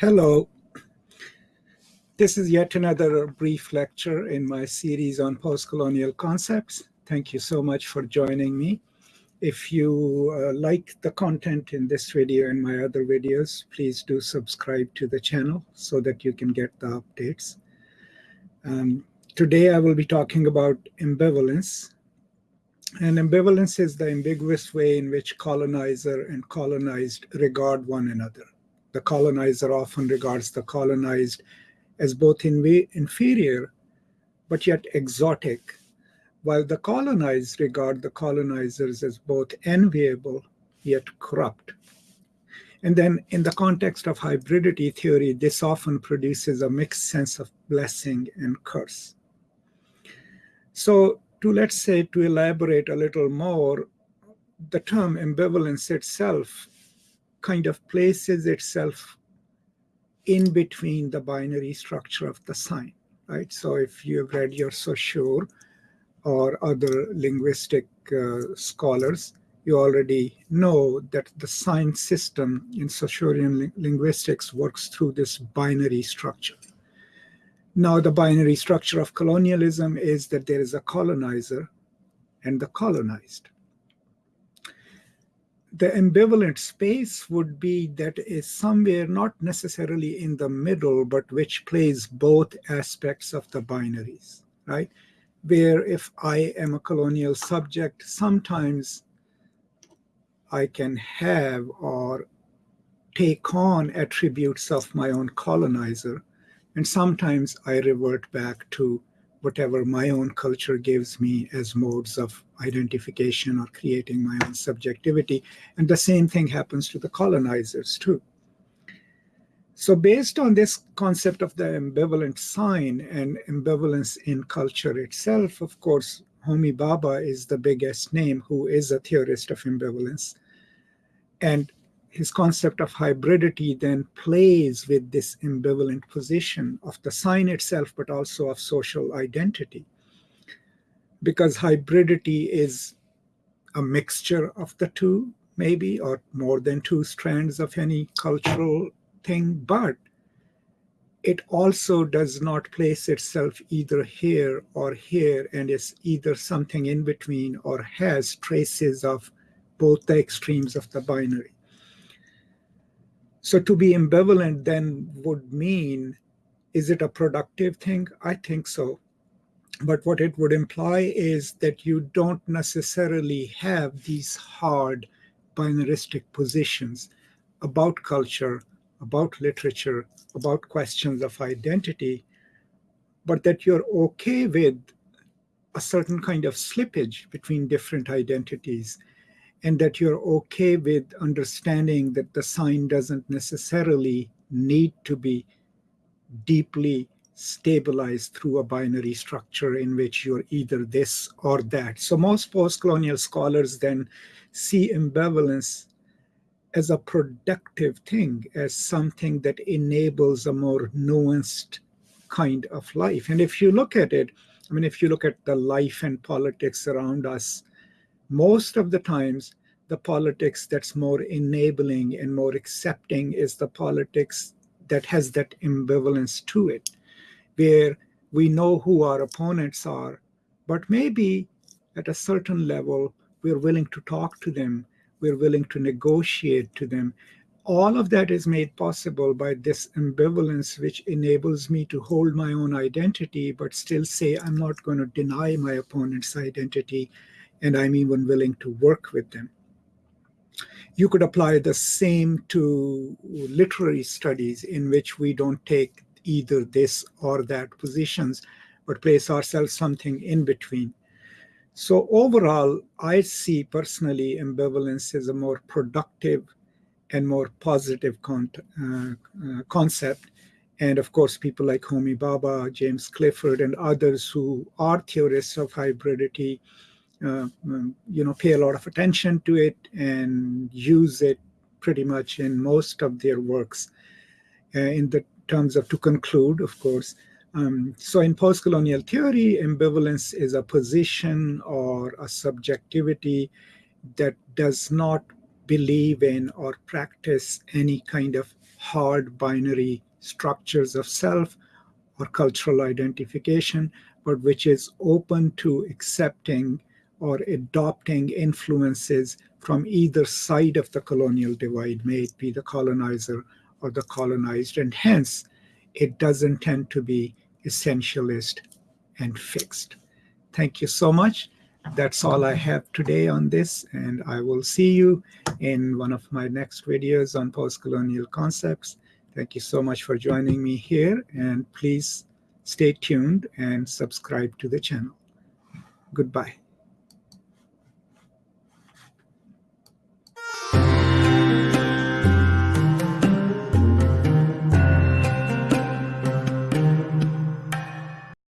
Hello. This is yet another brief lecture in my series on postcolonial concepts. Thank you so much for joining me. If you uh, like the content in this video and my other videos, please do subscribe to the channel so that you can get the updates. Um, today I will be talking about ambivalence. And ambivalence is the ambiguous way in which colonizer and colonized regard one another the colonizer often regards the colonized as both in inferior but yet exotic, while the colonized regard the colonizers as both enviable yet corrupt. And then in the context of hybridity theory, this often produces a mixed sense of blessing and curse. So to let's say to elaborate a little more, the term ambivalence itself kind of places itself in between the binary structure of the sign, right? So if you have read your Saussure or other linguistic uh, scholars, you already know that the sign system in Saussurean li linguistics works through this binary structure. Now, the binary structure of colonialism is that there is a colonizer and the colonized the ambivalent space would be that is somewhere not necessarily in the middle, but which plays both aspects of the binaries, right? Where if I am a colonial subject, sometimes I can have or take on attributes of my own colonizer, and sometimes I revert back to whatever my own culture gives me as modes of identification or creating my own subjectivity. And the same thing happens to the colonizers too. So based on this concept of the ambivalent sign and ambivalence in culture itself, of course, Homi Bhabha is the biggest name who is a theorist of ambivalence. And his concept of hybridity then plays with this ambivalent position of the sign itself, but also of social identity. Because hybridity is a mixture of the two, maybe, or more than two strands of any cultural thing, but it also does not place itself either here or here and is either something in between or has traces of both the extremes of the binary. So to be ambivalent then would mean, is it a productive thing? I think so. But what it would imply is that you don't necessarily have these hard binaristic positions about culture, about literature, about questions of identity, but that you're okay with a certain kind of slippage between different identities and that you're okay with understanding that the sign doesn't necessarily need to be deeply stabilized through a binary structure in which you're either this or that. So most post-colonial scholars then see ambivalence as a productive thing, as something that enables a more nuanced kind of life. And if you look at it, I mean, if you look at the life and politics around us, most of the times the politics that's more enabling and more accepting is the politics that has that ambivalence to it, where we know who our opponents are, but maybe at a certain level, we're willing to talk to them, we're willing to negotiate to them. All of that is made possible by this ambivalence, which enables me to hold my own identity, but still say, I'm not going to deny my opponent's identity and I'm even willing to work with them. You could apply the same to literary studies in which we don't take either this or that positions, but place ourselves something in between. So overall, I see personally ambivalence as a more productive and more positive con uh, uh, concept. And of course, people like Homi Bhabha, James Clifford, and others who are theorists of hybridity uh, um, you know, pay a lot of attention to it and use it pretty much in most of their works. Uh, in the terms of to conclude, of course. Um, so in post-colonial theory, ambivalence is a position or a subjectivity that does not believe in or practice any kind of hard binary structures of self or cultural identification, but which is open to accepting or adopting influences from either side of the colonial divide, may it be the colonizer or the colonized, and hence it doesn't tend to be essentialist and fixed. Thank you so much. That's all I have today on this, and I will see you in one of my next videos on post-colonial concepts. Thank you so much for joining me here, and please stay tuned and subscribe to the channel. Goodbye.